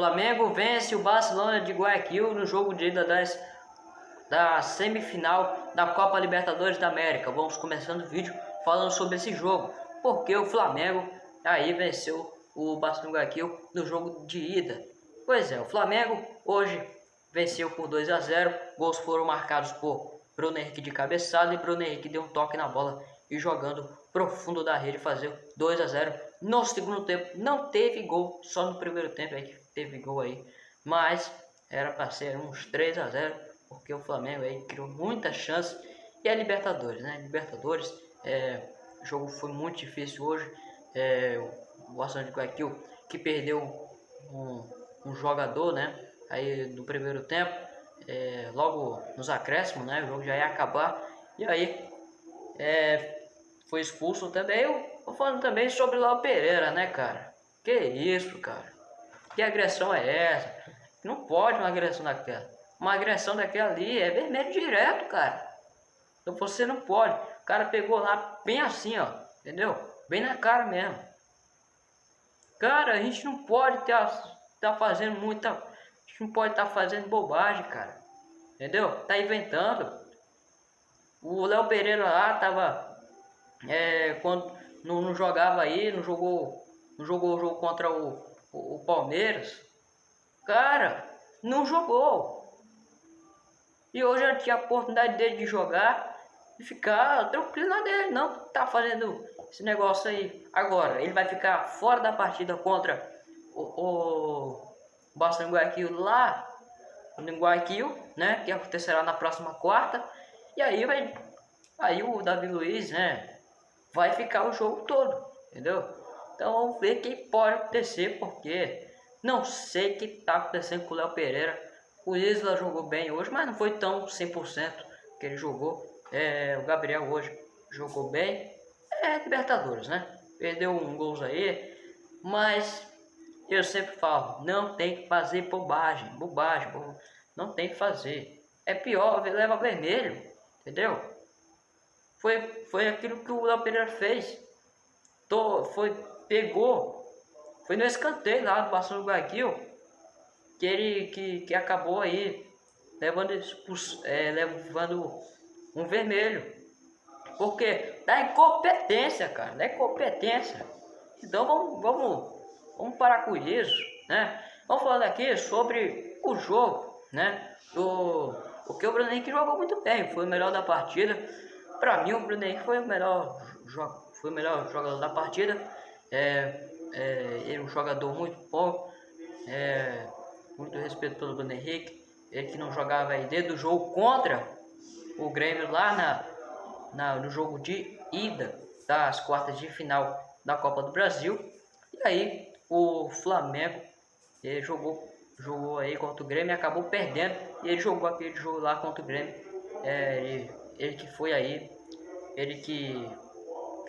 Flamengo vence o Barcelona de Guayaquil no jogo de ida das, da semifinal da Copa Libertadores da América. Vamos começando o vídeo falando sobre esse jogo, porque o Flamengo aí venceu o Barcelona de Guayaquil no jogo de ida. Pois é, o Flamengo hoje venceu por 2 a 0. Gols foram marcados por Bruno Henrique de cabeçada e Bruno Henrique deu um toque na bola e jogando profundo da rede fazer 2 a 0 no segundo tempo. Não teve gol, só no primeiro tempo aí que teve gol aí, mas era para ser uns 3 a 0 porque o Flamengo aí criou muita chance e a Libertadores, né? Libertadores, é, o jogo foi muito difícil hoje. É, o de Guayaquil que perdeu um, um jogador, né? Aí no primeiro tempo, é, logo nos acréscimos, né? O jogo já ia acabar e aí é, foi expulso também. Eu tô falando também sobre Léo Pereira, né, cara? Que isso, cara? Que agressão é essa? Não pode uma agressão daquela. Uma agressão daquela ali é vermelho direto, cara. Então você não pode. O cara pegou lá bem assim, ó. Entendeu? Bem na cara mesmo. Cara, a gente não pode estar tá, tá fazendo muita. A gente não pode estar tá fazendo bobagem, cara. Entendeu? Tá inventando. O Léo Pereira lá tava é, quando não, não, jogava aí, não jogou, não jogou o jogo contra o, o, Palmeiras, cara, não jogou. E hoje ele tinha a oportunidade dele de jogar e ficar tranquilo na dele, não tá fazendo esse negócio aí. Agora, ele vai ficar fora da partida contra o, o Boston Guayaquil lá no Guayaquil, né, que acontecerá na próxima quarta. E aí vai aí o Davi Luiz, né, vai ficar o jogo todo, entendeu? Então vamos ver o que pode acontecer, porque não sei o que está acontecendo com o Léo Pereira. O Isla jogou bem hoje, mas não foi tão 100% que ele jogou. É, o Gabriel hoje jogou bem. É Libertadores, né? Perdeu um gol aí, mas eu sempre falo, não tem que fazer bobagem, bobagem, bobagem. não tem que fazer. É pior, leva vermelho, entendeu? Foi, foi aquilo que o Léo Pereira fez. Tô, foi, pegou, foi no escanteio lá do Barcelona Guayaquil, que ele que, que acabou aí levando, é, levando um vermelho. Porque dá incompetência, cara, dá incompetência. Então vamos, vamos, vamos parar com isso, né? Vamos falando aqui sobre o jogo, né? Do, porque o Bruno Henrique jogou muito bem, foi o melhor da partida. Para mim, o Bruno Henrique foi o melhor, foi o melhor jogador da partida. É, é, ele é um jogador muito bom. É, muito respeito pelo Bruno Henrique. Ele que não jogava aí desde o jogo contra o Grêmio lá na, na, no jogo de ida das quartas de final da Copa do Brasil. E aí o Flamengo ele jogou, jogou aí contra o Grêmio e acabou perdendo. E ele jogou aquele jogo lá contra o Grêmio. É, ele, ele que foi aí, ele que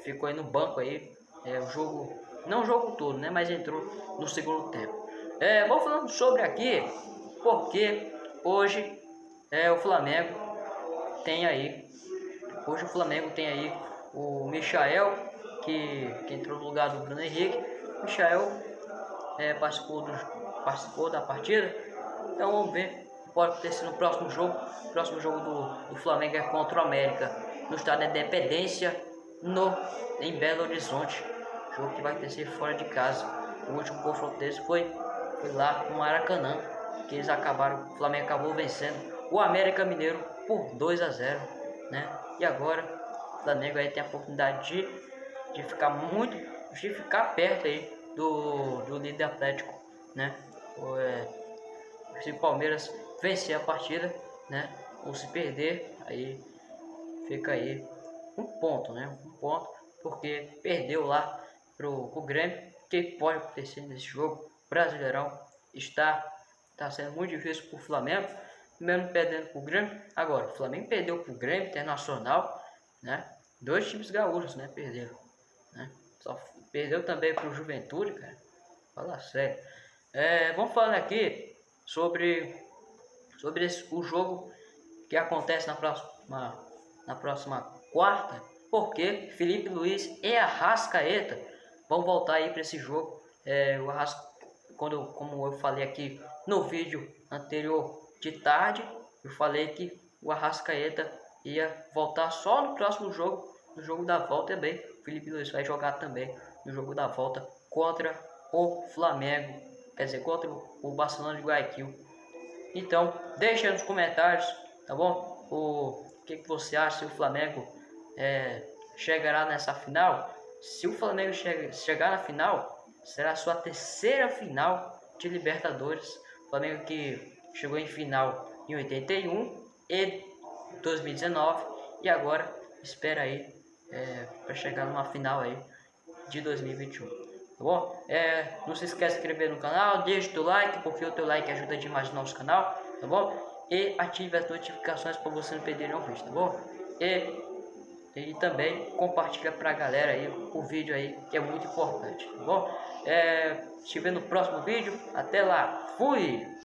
ficou aí no banco aí, é, o jogo, não o jogo todo, né, mas entrou no segundo tempo. É, vou falando sobre aqui, porque hoje é, o Flamengo tem aí, hoje o Flamengo tem aí o Michael, que, que entrou no lugar do Bruno Henrique, o Michael é, participou, do, participou da partida, então vamos ver pode acontecer no próximo jogo. O próximo jogo do, do Flamengo é contra o América, no estádio da Independência, no, em Belo Horizonte. Jogo que vai acontecer fora de casa. O último confronto deles foi, foi lá no Maracanã, que eles acabaram, o Flamengo acabou vencendo o América Mineiro por 2 a 0 né? E agora o Flamengo aí tem a oportunidade de, de ficar muito, de ficar perto aí do, do líder Atlético, né? O, é, se o Palmeiras vencer a partida, né? Ou se perder, aí fica aí um ponto, né? Um ponto, porque perdeu lá pro, pro Grêmio. O que pode acontecer nesse jogo? Brasileirão está, está sendo muito difícil pro Flamengo, mesmo perdendo pro Grêmio. Agora, o Flamengo perdeu pro Grêmio Internacional, né? Dois times gaúchos, né? Perderam, né? Só perdeu também pro Juventude, cara. Fala sério. É, vamos falar aqui sobre sobre esse, o jogo que acontece na próxima, na próxima quarta, porque Felipe Luiz e Arrascaeta vão voltar aí para esse jogo. É, o Arrasca, quando, como eu falei aqui no vídeo anterior de tarde, eu falei que o Arrascaeta ia voltar só no próximo jogo, no jogo da volta também. O Felipe Luiz vai jogar também no jogo da volta contra o Flamengo, quer dizer, contra o Barcelona de Guayaquil. Então, deixa nos comentários, tá bom? O que, que você acha se o Flamengo é, chegará nessa final? Se o Flamengo chega, chegar na final, será a sua terceira final de Libertadores. O Flamengo que chegou em final em 81 e 2019 e agora espera aí é, para chegar numa final aí de 2021 tá bom? É, não se esqueça de inscrever no canal, deixe o like, porque o teu like ajuda demais o nosso canal, tá bom? E ative as notificações para você não perder nenhum vídeo, tá bom? E, e também compartilha pra galera aí o vídeo aí, que é muito importante, tá bom? É, te vê no próximo vídeo, até lá, fui!